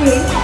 Nguyễn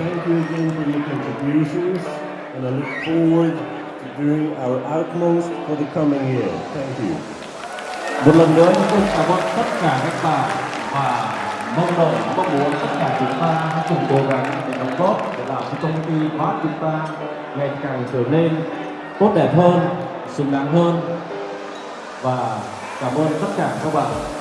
thank you again for your contributions, and I look forward to doing our utmost for the coming year. Thank you. Một lần nữa chúng tôi cảm ơn tất cả các bạn và mong đợi mong muốn tất cả chúng ta hãy cùng cố gắng để đóng góp để làm cho công ty Bát chúng ta ngày càng trở nên tốt đẹp hơn, xứng đáng hơn và cảm ơn tất cả các bạn